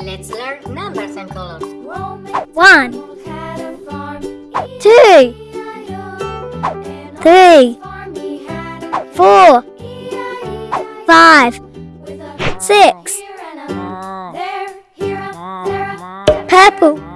Let's learn numbers and colors. One, two, three, four, five, six. Purple.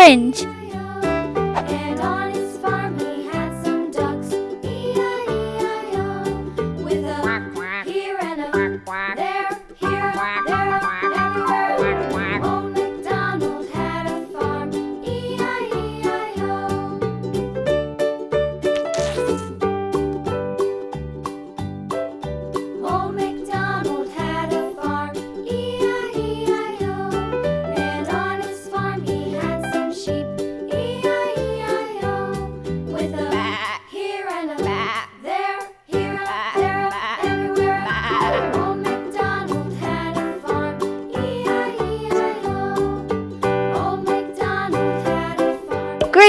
orange.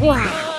哇。